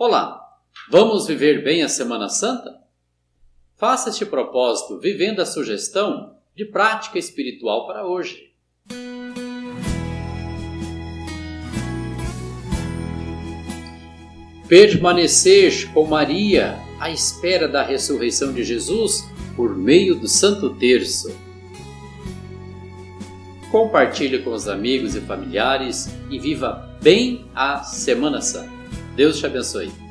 Olá, vamos viver bem a Semana Santa? Faça este propósito vivendo a sugestão de prática espiritual para hoje. Permanecer com Maria à espera da ressurreição de Jesus por meio do Santo Terço. Compartilhe com os amigos e familiares e viva bem a Semana Santa. Deus te abençoe.